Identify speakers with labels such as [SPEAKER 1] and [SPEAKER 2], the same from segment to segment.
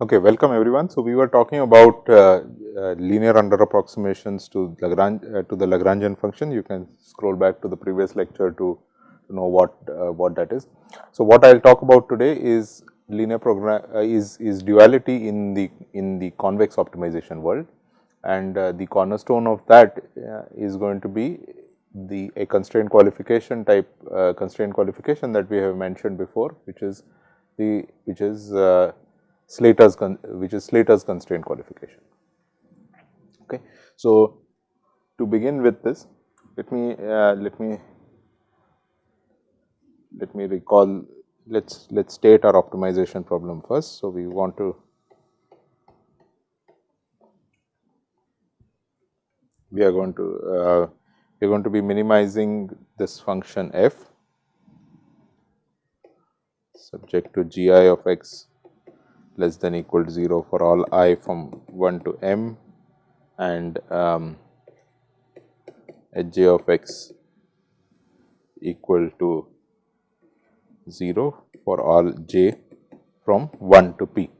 [SPEAKER 1] Okay, welcome everyone. So, we were talking about uh, uh, linear under approximations to Lagrange uh, to the Lagrangian function. You can scroll back to the previous lecture to, to know what uh, what that is. So, what I will talk about today is linear program uh, is is duality in the in the convex optimization world and uh, the cornerstone of that is going to be the a constraint qualification type constraint qualification that we have mentioned before which is the which is Slater's which is Slater's constraint qualification. Okay. So, to begin with this, let me uh, let me let me recall let's let's state our optimization problem first. So, we want to we are going to uh, we are going to be minimizing this function f subject to g i of x less than equal to 0 for all i from 1 to m and um, h j of x equal to 0 for all j from 1 to p.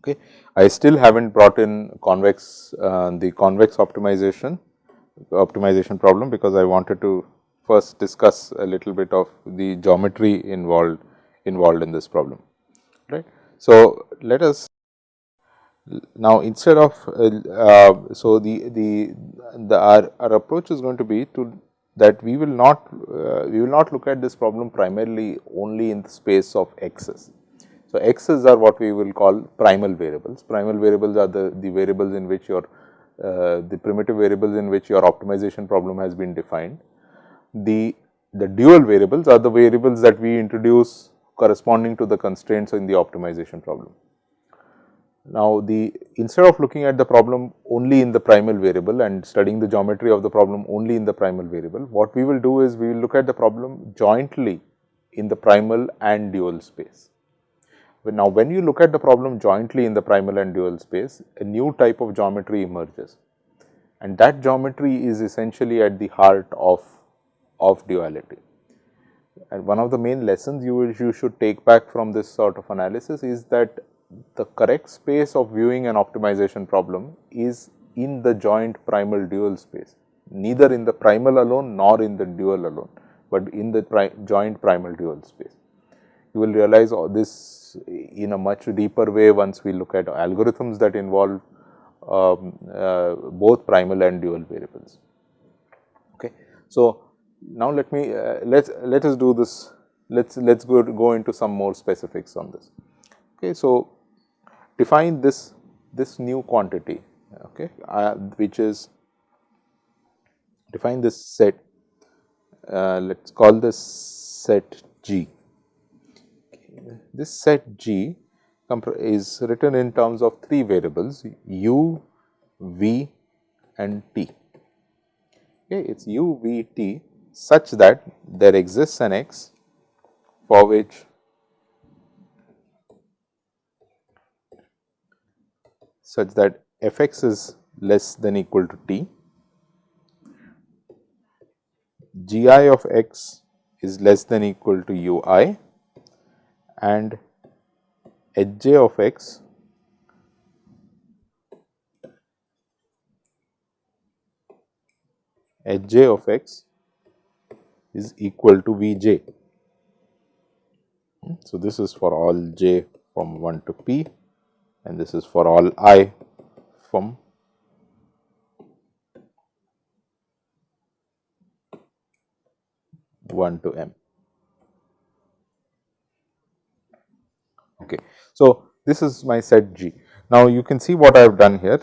[SPEAKER 1] Okay. I still have not brought in convex uh, the convex optimization optimization problem because I wanted to first discuss a little bit of the geometry involved involved in this problem right. So, let us now instead of uh, uh, so the the the our, our approach is going to be to that we will not uh, we will not look at this problem primarily only in the space of x's. So, x's are what we will call primal variables. Primal variables are the the variables in which your uh, the primitive variables in which your optimization problem has been defined. The the dual variables are the variables that we introduce corresponding to the constraints in the optimization problem. Now, the instead of looking at the problem only in the primal variable and studying the geometry of the problem only in the primal variable, what we will do is we will look at the problem jointly in the primal and dual space. But now, when you look at the problem jointly in the primal and dual space, a new type of geometry emerges and that geometry is essentially at the heart of, of duality. And one of the main lessons you, will, you should take back from this sort of analysis is that the correct space of viewing an optimization problem is in the joint primal dual space, neither in the primal alone nor in the dual alone, but in the pri joint primal dual space. You will realize all this in a much deeper way once we look at algorithms that involve um, uh, both primal and dual variables. Okay. So, now let me uh, let let us do this let's let's go go into some more specifics on this okay so define this this new quantity okay uh, which is define this set uh, let's call this set g. This set g is written in terms of three variables u v and t. Okay it's u v t such that there exists an x for which such that f x is less than equal to t, g i of x is less than equal to u i and h j of x h j of x is equal to V j. So, this is for all j from 1 to p and this is for all i from one to m. Okay. So, this is my set G. Now, you can see what I have done here.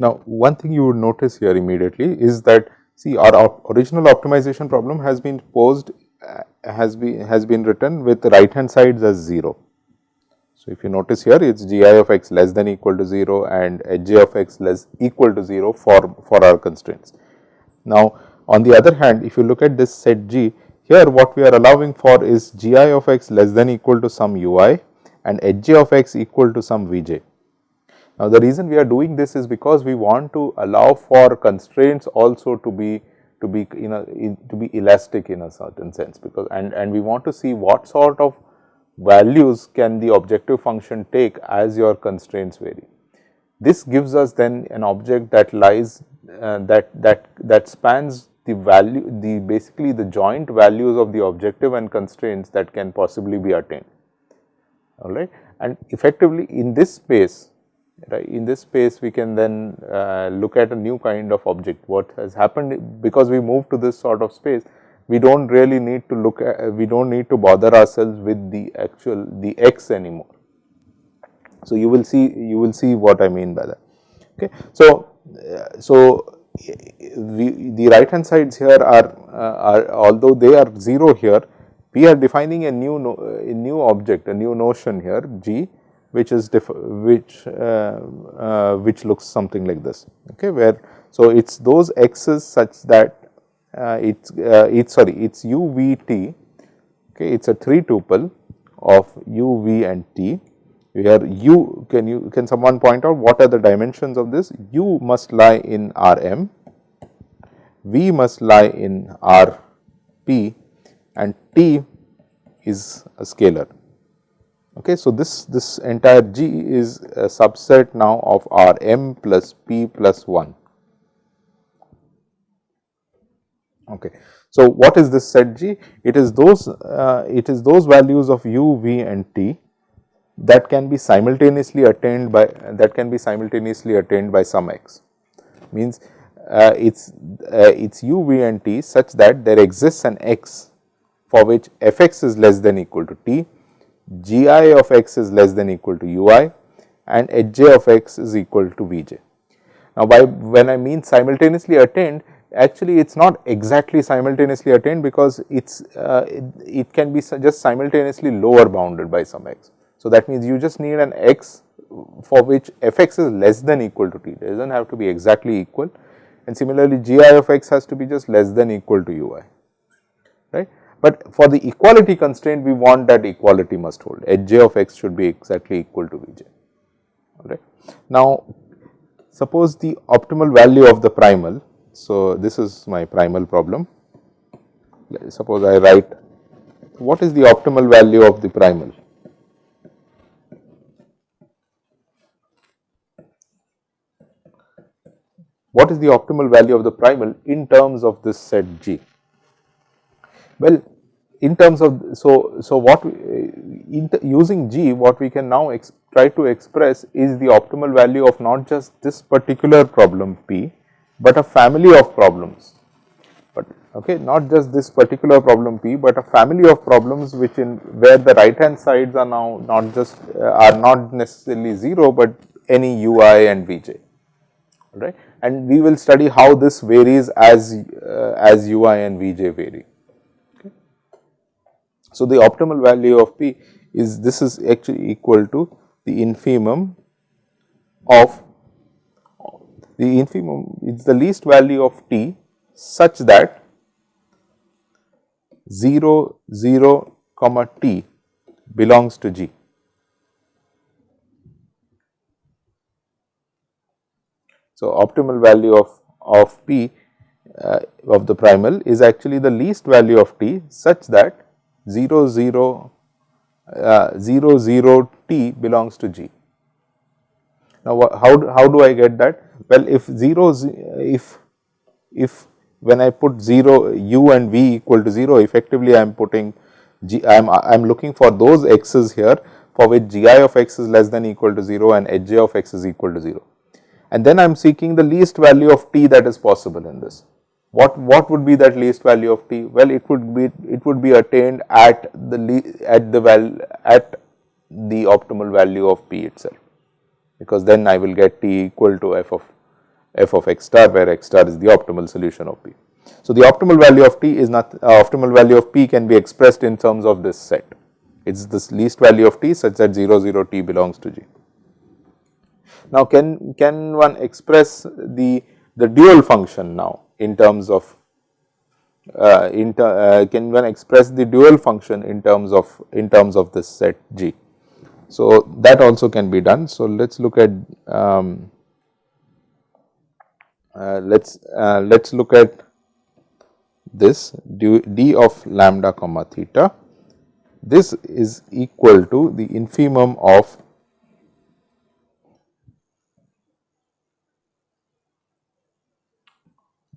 [SPEAKER 1] Now, one thing you would notice here immediately is that See our op original optimization problem has been posed uh, has been has been written with right hand sides as 0. So, if you notice here it is g i of x less than equal to 0 and h j of x less equal to 0 for, for our constraints. Now, on the other hand if you look at this set g here what we are allowing for is gi of x less than equal to some ui and hj of x equal to some vj. Now, the reason we are doing this is because we want to allow for constraints also to be to be you know to be elastic in a certain sense because and and we want to see what sort of values can the objective function take as your constraints vary. This gives us then an object that lies uh, that that that spans the value the basically the joint values of the objective and constraints that can possibly be attained. All right and effectively in this space right in this space we can then uh, look at a new kind of object. What has happened because we move to this sort of space we do not really need to look at we do not need to bother ourselves with the actual the x anymore. So you will see you will see what i mean by that. Okay? So uh, so we, the right hand sides here are, uh, are although they are 0 here we are defining a new no, a new object a new notion here g which is which uh, uh, which looks something like this. Okay? Where so it's those x's such that uh, it's uh, it's sorry it's u v t. Okay it's a 3 tuple of u v and t. Where u can you can someone point out what are the dimensions of this? U must lie in R m, v must lie in R p. And t is a scalar. Okay, so this this entire G is a subset now of R m plus p plus 1. Okay. So, what is this set G? It is those uh, it is those values of u, v and t that can be simultaneously attained by that can be simultaneously attained by some x means uh, it's uh, it's u v and t such that there exists an x for which f x is less than equal to t g i of x is less than equal to u i and h j of x is equal to v j. Now, by when I mean simultaneously attained actually it is not exactly simultaneously attained because it is uh, it, it, can be just simultaneously lower bounded by some x. So, that means you just need an x for which f x is less than equal to t, it does not have to be exactly equal and similarly g i of x has to be just less than equal to u i, right. But for the equality constraint we want that equality must hold, h j of x should be exactly equal to v j, alright. Now, suppose the optimal value of the primal, so this is my primal problem, suppose I write what is the optimal value of the primal what is the optimal value of the primal in terms of this set G? Well, in terms of so so what we, using G what we can now try to express is the optimal value of not just this particular problem P, but a family of problems. But okay, not just this particular problem P, but a family of problems which in where the right hand sides are now not just uh, are not necessarily 0, but any ui and vj right and we will study how this varies as uh, as ui and vj vary. Okay. So, the optimal value of p is this is actually equal to the infimum of the infimum is the least value of t such that 0 0 comma t belongs to g. So, optimal value of, of p uh, of the primal is actually the least value of t such that 0 0 uh, 0 0 t belongs to g. Now, how, how do I get that? Well, if 0 if if when I put 0 u and v equal to 0 effectively I am putting g I am I am looking for those x's here for which g i of x is less than equal to 0 and h j of x is equal to 0 and then I am seeking the least value of t that is possible in this. What, what would be that least value of t? Well, it would be it would be attained at the at the val at the optimal value of p itself, because then I will get t equal to f of f of x star where x star is the optimal solution of p. So, the optimal value of t is not uh, optimal value of p can be expressed in terms of this set. It is this least value of t such that 0 0 t belongs to g. Now, can, can one express the, the dual function now in terms of uh, in uh, can one express the dual function in terms of in terms of this set G. So, that also can be done. So, let us look at um, uh, let us uh, let us look at this d, d of lambda comma theta. This is equal to the infimum of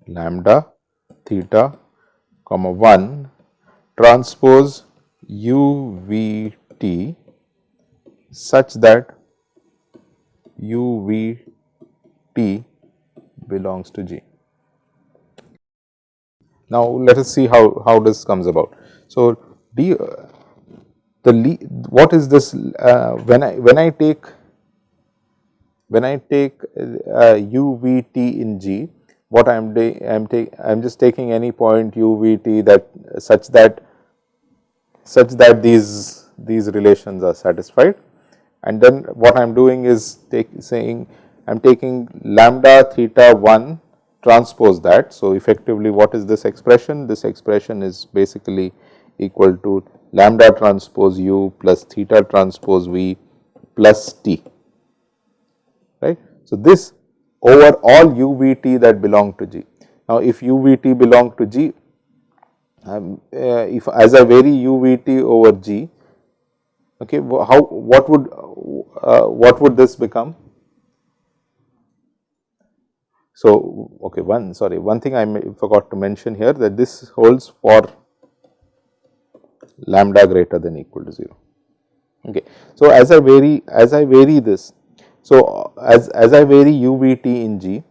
[SPEAKER 1] lambda theta comma 1 transpose u v t such that u v t belongs to G. Now, let us see how, how this comes about. So, D, the what is this uh, when I when I take when I take uh, u v t in G what I am I am take I am just taking any point u v t that such that such that these these relations are satisfied and then what I am doing is take saying I am taking lambda theta 1 transpose that. So, effectively what is this expression? This expression is basically equal to lambda transpose u plus theta transpose v plus t right. So, this over all u v t that belong to G. Now, if u v t belong to G, um, uh, if as I vary u v t over G, okay, how what would uh, what would this become? So, okay, one sorry, one thing I forgot to mention here that this holds for lambda greater than equal to 0. Okay. So, as I vary as I vary this so, as, as I vary u v t in G,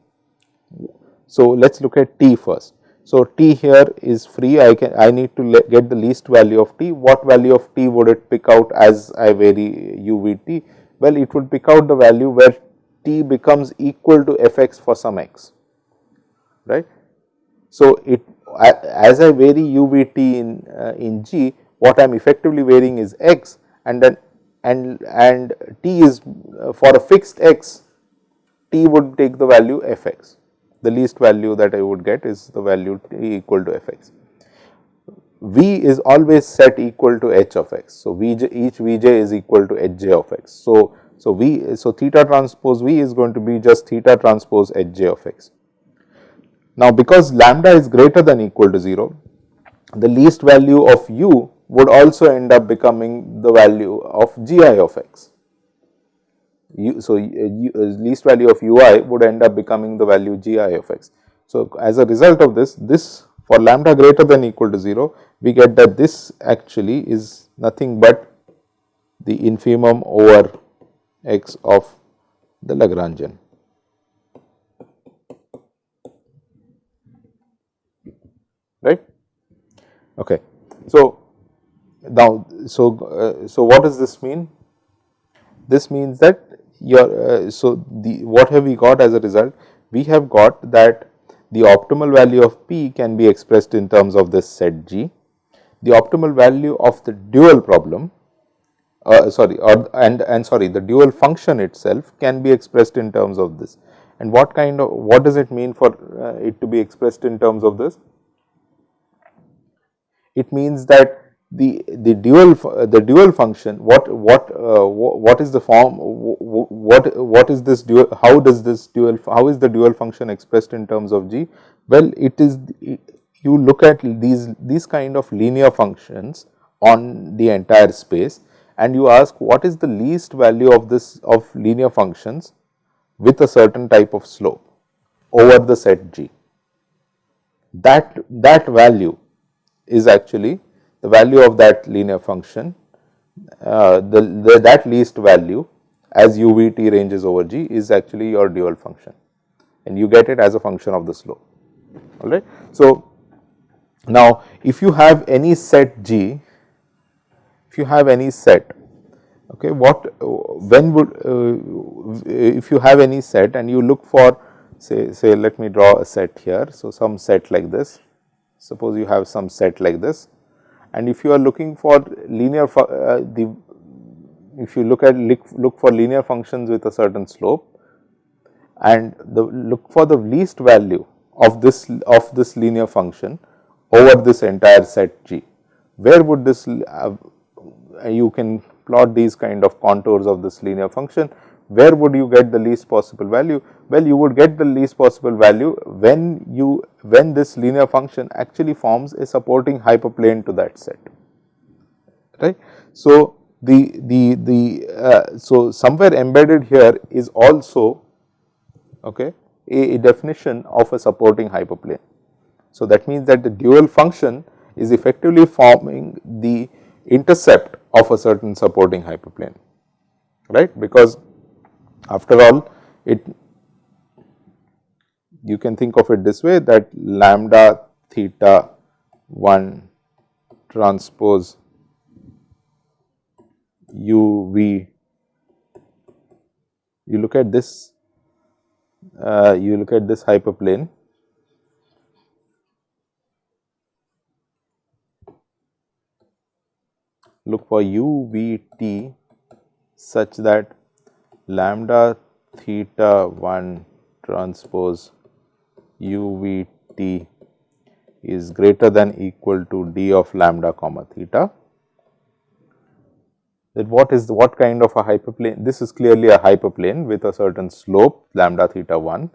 [SPEAKER 1] so let us look at t first. So, t here is free I can I need to get the least value of t what value of t would it pick out as I vary u v t well it would pick out the value where t becomes equal to f x for some x right. So, it as I vary u v t in uh, in g what I am effectively varying is x and then and, and t is uh, for a fixed x, t would take the value f x. The least value that I would get is the value t equal to f x. V is always set equal to h of x. So, Vj, each Vj is equal to hj of x. So, so V, so theta transpose V is going to be just theta transpose hj of x. Now, because lambda is greater than equal to 0, the least value of u would also end up becoming the value of gi of x. U, so, u, least value of ui would end up becoming the value gi of x. So, as a result of this, this for lambda greater than equal to 0, we get that this actually is nothing but the infimum over x of the Lagrangian. Right? Okay. So, now, so, uh, so what does this mean? This means that your, uh, so the, what have we got as a result? We have got that the optimal value of p can be expressed in terms of this set G. The optimal value of the dual problem, uh, sorry, or, and, and sorry, the dual function itself can be expressed in terms of this. And what kind of, what does it mean for uh, it to be expressed in terms of this? It means that the the dual the dual function what what uh, what is the form what what is this dual how does this dual how is the dual function expressed in terms of g? Well it is you look at these these kind of linear functions on the entire space and you ask what is the least value of this of linear functions with a certain type of slope over the set g. That that value is actually the value of that linear function, uh, the, the, that least value as u v t ranges over g is actually your dual function and you get it as a function of the slope alright. So, now if you have any set g, if you have any set okay what when would uh, if you have any set and you look for say say let me draw a set here. So, some set like this suppose you have some set like this and if you are looking for linear uh, the if you look at look for linear functions with a certain slope and the look for the least value of this of this linear function over this entire set G. Where would this, uh, you can plot these kind of contours of this linear function, where would you get the least possible value? Well, you would get the least possible value when you, when this linear function actually forms a supporting hyperplane to that set, right. So, the, the, the, uh, so somewhere embedded here is also okay, a, a definition of a supporting hyperplane. So, that means that the dual function is effectively forming the intercept of a certain supporting hyperplane, right, because after all it you can think of it this way that lambda theta 1 transpose u v. You look at this uh, you look at this hyperplane. Look for u v t such that lambda theta 1 transpose u v t is greater than equal to d of lambda comma theta that what is the, what kind of a hyperplane this is clearly a hyperplane with a certain slope lambda theta 1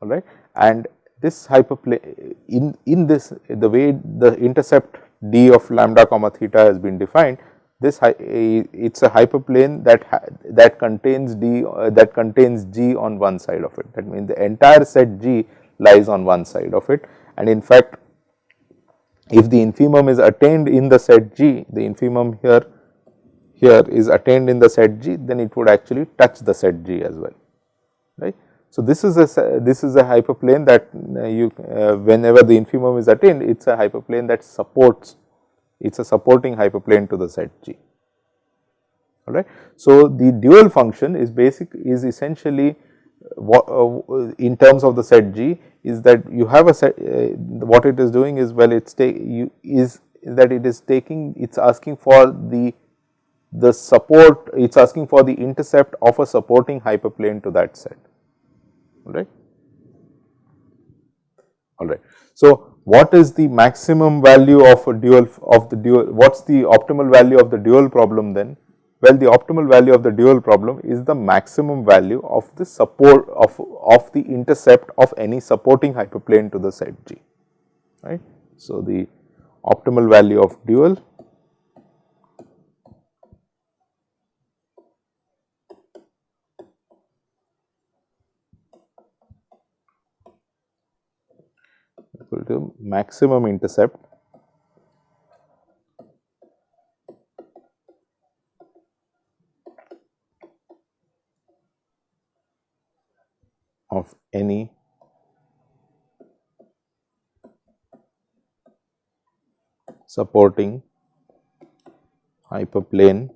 [SPEAKER 1] all right and this hyperplane in in this the way the intercept d of lambda comma theta has been defined this it is a hyperplane that that contains d uh, that contains g on one side of it. That means the entire set g lies on one side of it. And in fact if the infimum is attained in the set g the infimum here here is attained in the set g then it would actually touch the set g as well right so this is a this is a hyperplane that uh, you uh, whenever the infimum is attained it is a hyperplane that supports it is a supporting hyperplane to the set G. Alright. So, the dual function is basic is essentially what uh, in terms of the set G is that you have a set uh, what it is doing is well it is you is that it is taking it is asking for the the support it is asking for the intercept of a supporting hyperplane to that set. Alright alright. So, what is the maximum value of a dual of the dual what is the optimal value of the dual problem then? Well the optimal value of the dual problem is the maximum value of the support of of the intercept of any supporting hyperplane to the set G right? So the optimal value of dual equal to maximum intercept of any supporting hyperplane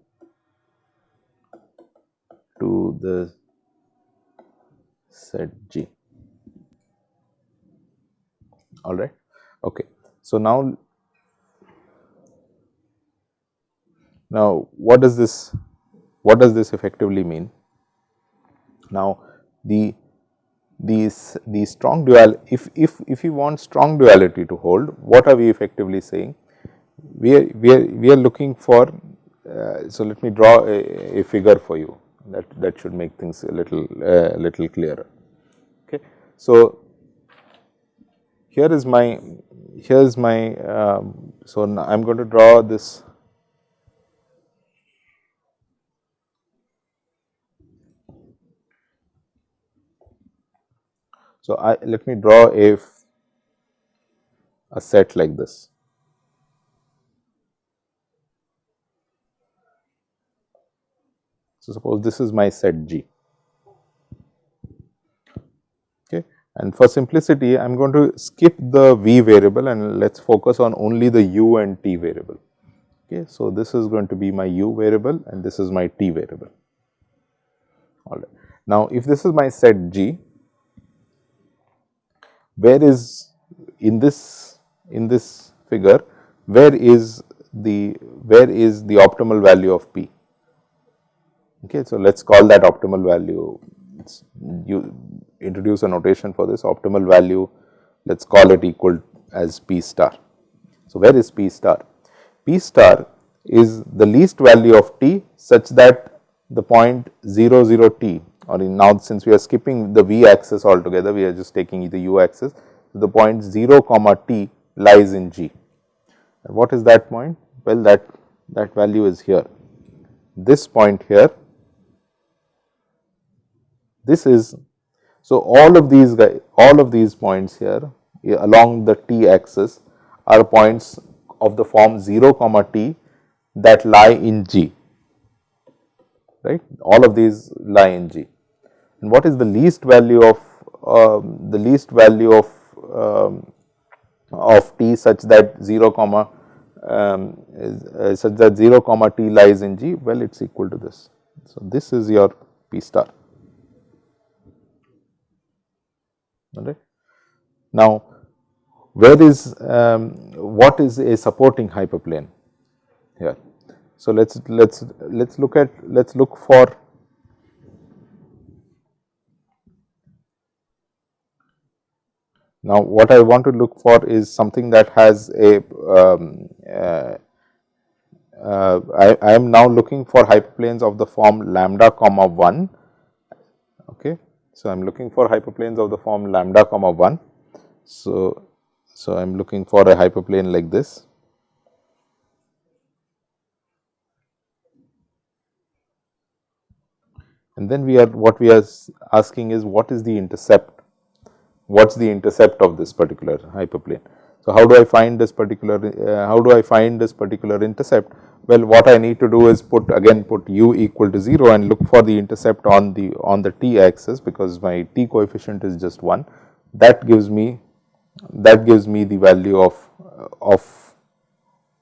[SPEAKER 1] to the set G all right. Okay. So now now what does this what does this effectively mean? Now the these the strong dual if if if you want strong duality to hold what are we effectively saying? We are we are we are looking for uh, so let me draw a, a, figure for you. That that should make things a little uh, little clearer. Okay. So here is my here is my um, so I am going to draw this. So I let me draw a a set like this. So suppose this is my set G And for simplicity, I am going to skip the v variable and let us focus on only the u and t variable. Okay. So, this is going to be my u variable and this is my t variable. All right. Now, if this is my set G, where is in this in this figure, where is the where is the optimal value of p? Okay. So, let us call that optimal value you introduce a notation for this optimal value let us call it equal as p star So, where is P star? P star is the least value of t such that the point 0 0 t or in now since we are skipping the v axis altogether we are just taking the u axis the point 0 comma t lies in g. And what is that point? Well that that value is here. This point here this is so all of these all of these points here along the t axis are points of the form 0 comma t that lie in G, right. All of these lie in G. And what is the least value of um, the least value of um, of t such that 0 comma um, is, uh, such that 0 comma t lies in G? Well, it is equal to this. So, this is your P star. Now, where is um, what is a supporting hyperplane here? So, let us let us let us look at let us look for now what I want to look for is something that has a um, uh, uh, I, I am now looking for hyperplanes of the form lambda comma 1 okay. So, I am looking for hyperplanes of the form lambda comma 1. So, so I am looking for a hyperplane like this and then we are what we are asking is what is the intercept, what is the intercept of this particular hyperplane. So, how do I find this particular, uh, how do I find this particular intercept? Well, what I need to do is put again put u equal to 0 and look for the intercept on the on the t axis because my t coefficient is just 1 that gives me that gives me the value of of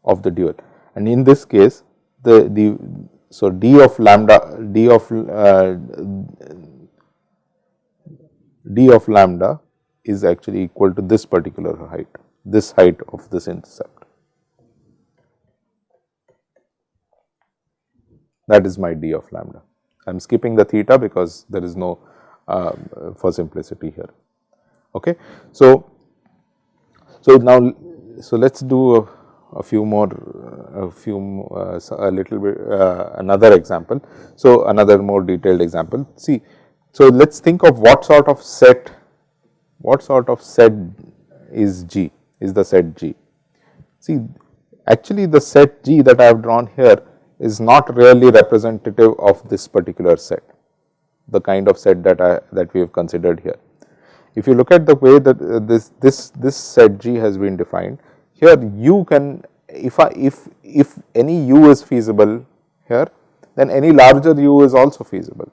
[SPEAKER 1] of the dual and in this case the the so, d of lambda d of uh, d of lambda is actually equal to this particular height, this height of this intercept. That is my d of lambda. I am skipping the theta because there is no uh, for simplicity here. Okay. So, so now, so let us do a a few more a few uh, a little bit uh, another example. So, another more detailed example see. So, let us think of what sort of set what sort of set is G is the set G. See actually the set G that I have drawn here is not really representative of this particular set the kind of set that I that we have considered here. If you look at the way that uh, this this this set G has been defined here u can if I if if any u is feasible here then any larger u is also feasible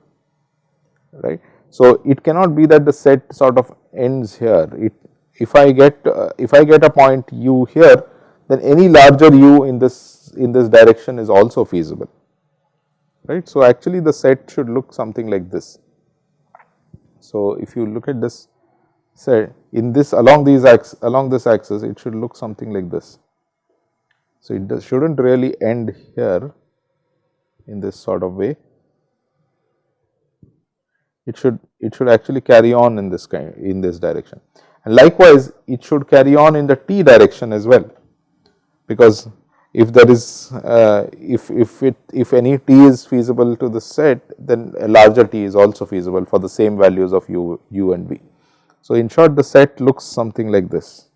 [SPEAKER 1] right. So, it cannot be that the set sort of ends here it if I get uh, if I get a point u here then any larger u in this in this direction is also feasible right. So, actually the set should look something like this. So, if you look at this say in this along these axes along this axis it should look something like this. So, it should not really end here in this sort of way it should it should actually carry on in this kind in this direction likewise it should carry on in the t direction as well because if there is uh, if if it if any t is feasible to the set then a larger t is also feasible for the same values of u u and v so, in short the set looks something like this.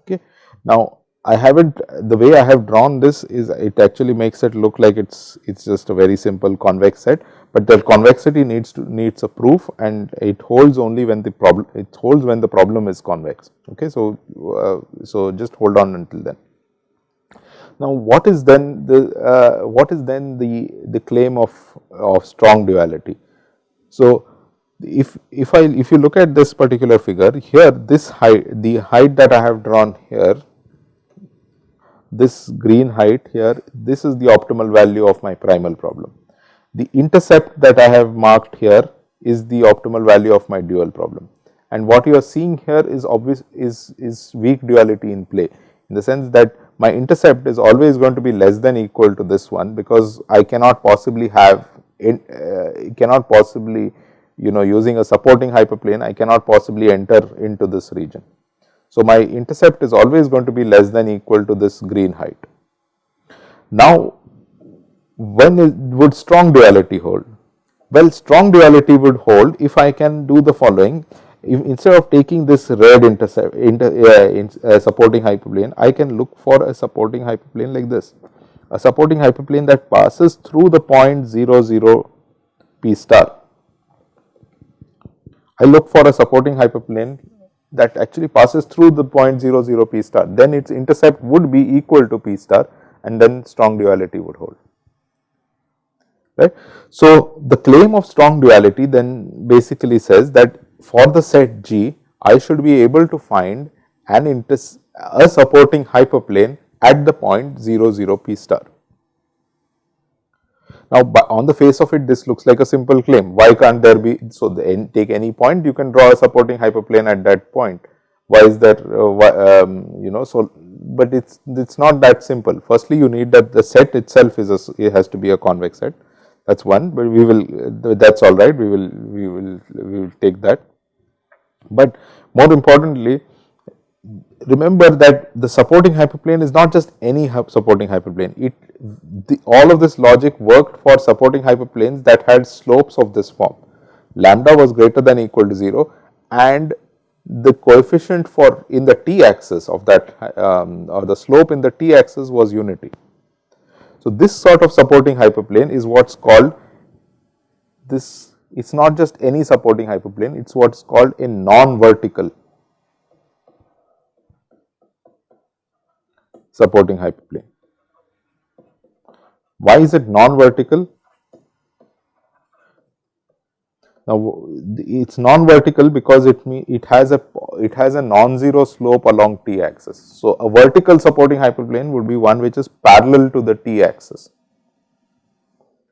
[SPEAKER 1] Okay. Now, I have not the way I have drawn this is it actually makes it look like it is it is just a very simple convex set, but the convexity needs to needs a proof and it holds only when the problem it holds when the problem is convex. Okay. So, uh, so just hold on until then. Now, what is then the uh, what is then the the claim of of strong duality? So, if if I if you look at this particular figure here this height the height that I have drawn here this green height here this is the optimal value of my primal problem. The intercept that I have marked here is the optimal value of my dual problem and what you are seeing here is obvious is is weak duality in play in the sense that my intercept is always going to be less than equal to this one because I cannot possibly have in, uh, cannot possibly you know using a supporting hyperplane I cannot possibly enter into this region. So, my intercept is always going to be less than equal to this green height. Now, when would strong duality hold? Well, strong duality would hold if I can do the following. If instead of taking this red intercept inter, uh, in, uh, supporting hyperplane, I can look for a supporting hyperplane like this. A supporting hyperplane that passes through the point 0 0 p star. I look for a supporting hyperplane that actually passes through the point 0 0 p star, then its intercept would be equal to p star and then strong duality would hold. Right. So, the claim of strong duality then basically says that for the set G, I should be able to find an a supporting hyperplane at the point 0 0 p star. Now, on the face of it this looks like a simple claim. Why can't there be so the, n take any point you can draw a supporting hyperplane at that point. Why is there uh, um, you know so but it's it's not that simple. Firstly you need that the set itself is a, it has to be a convex set. That's one but we will that's all right. We will we will we will take that. But more importantly remember that the supporting hyperplane is not just any supporting hyperplane. It the, all of this logic worked for supporting hyperplanes that had slopes of this form. Lambda was greater than equal to 0 and the coefficient for in the t axis of that um, or the slope in the t axis was unity. So, this sort of supporting hyperplane is what is called this it is not just any supporting hyperplane it is what is called a non-vertical supporting hyperplane. Why is it non-vertical? Now, it is non-vertical because it it has a it has a non-zero slope along t axis. So, a vertical supporting hyperplane would be one which is parallel to the t axis.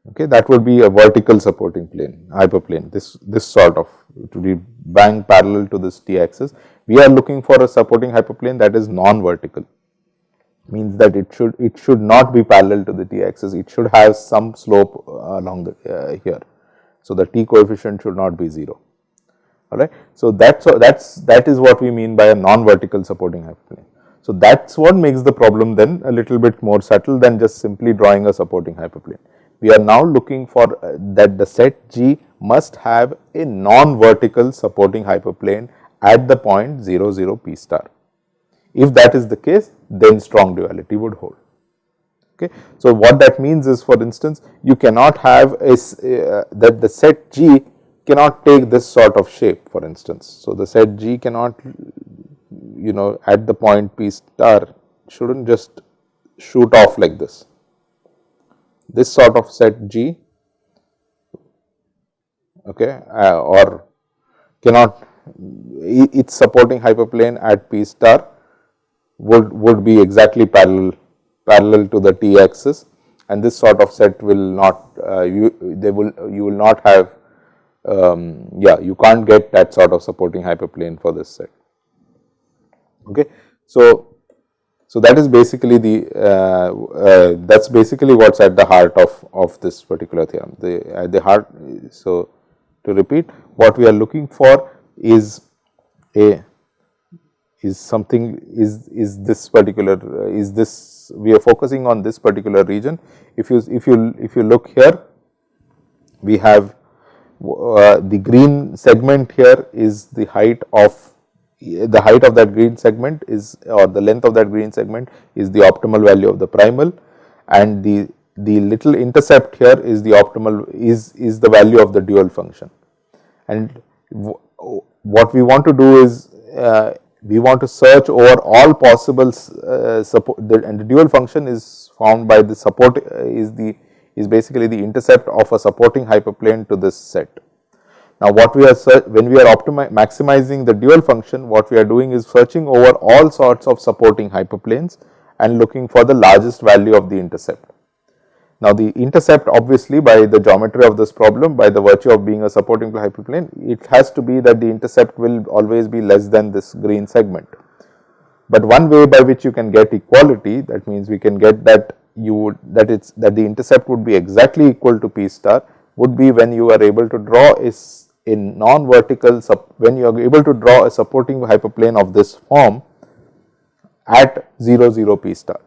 [SPEAKER 1] Okay, that would be a vertical supporting plane hyperplane. This this sort of to be bang parallel to this t axis. We are looking for a supporting hyperplane that is non-vertical means that it should it should not be parallel to the t axis it should have some slope uh, along the uh, here. So, the t coefficient should not be 0 alright. So, that so that is that is what we mean by a non vertical supporting hyperplane. So, that is what makes the problem then a little bit more subtle than just simply drawing a supporting hyperplane. We are now looking for uh, that the set G must have a non vertical supporting hyperplane at the point 0 0 p star. If that is the case, then strong duality would hold. Okay. So, what that means is for instance, you cannot have a uh, that the set G cannot take this sort of shape for instance. So, the set G cannot you know at the point P star should not just shoot off like this. This sort of set G okay, uh, or cannot its supporting hyperplane at P star would, would be exactly parallel parallel to the t axis and this sort of set will not uh, you they will you will not have um, yeah you can't get that sort of supporting hyperplane for this set. Okay. So, so that is basically the uh, uh, that is basically what is at the heart of, of this particular theorem. The at the heart so to repeat what we are looking for is a is something is is this particular uh, is this we are focusing on this particular region. If you if you if you look here we have uh, the green segment here is the height of the height of that green segment is or the length of that green segment is the optimal value of the primal. And the the little intercept here is the optimal is is the value of the dual function. And what we want to do is uh, we want to search over all possible uh, support the, and the dual function is found by the support uh, is the is basically the intercept of a supporting hyperplane to this set. Now, what we are when we are maximizing the dual function what we are doing is searching over all sorts of supporting hyperplanes and looking for the largest value of the intercept. Now, the intercept obviously by the geometry of this problem by the virtue of being a supporting hyperplane, it has to be that the intercept will always be less than this green segment. But one way by which you can get equality that means we can get that you would that it's that the intercept would be exactly equal to p star would be when you are able to draw is a non-vertical, when you are able to draw a supporting hyperplane of this form at 0 0 p star.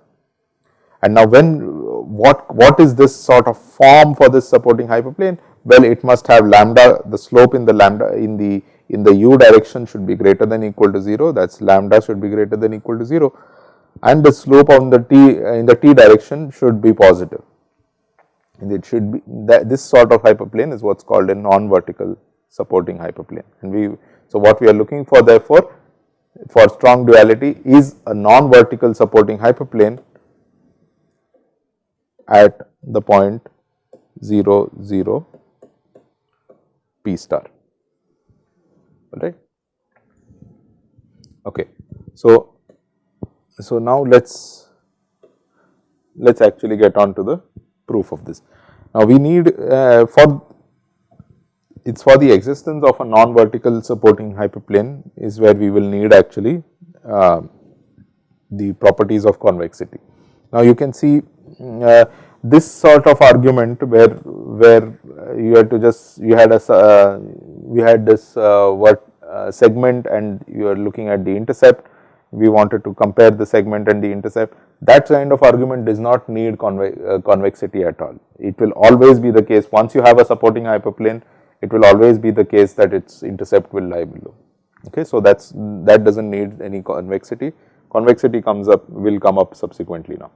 [SPEAKER 1] And now when uh, what what is this sort of form for this supporting hyperplane? Well, it must have lambda the slope in the lambda in the in the u direction should be greater than equal to 0 that is lambda should be greater than equal to 0 and the slope on the t uh, in the t direction should be positive. And it should be that this sort of hyperplane is what is called a non-vertical supporting hyperplane. And we so what we are looking for therefore for strong duality is a non-vertical supporting hyperplane at the point 0 0 p star right. Okay. So, so now let us let us actually get on to the proof of this. Now, we need uh, for it is for the existence of a non-vertical supporting hyperplane is where we will need actually uh, the properties of convexity. Now, you can see uh, this sort of argument where where you had to just you had a uh, we had this uh, what uh, segment and you are looking at the intercept. We wanted to compare the segment and the intercept. That kind of argument does not need conve uh, convexity at all. It will always be the case. Once you have a supporting hyperplane it will always be the case that its intercept will lie below. Okay so that's that doesn't need any convexity. Convexity comes up will come up subsequently now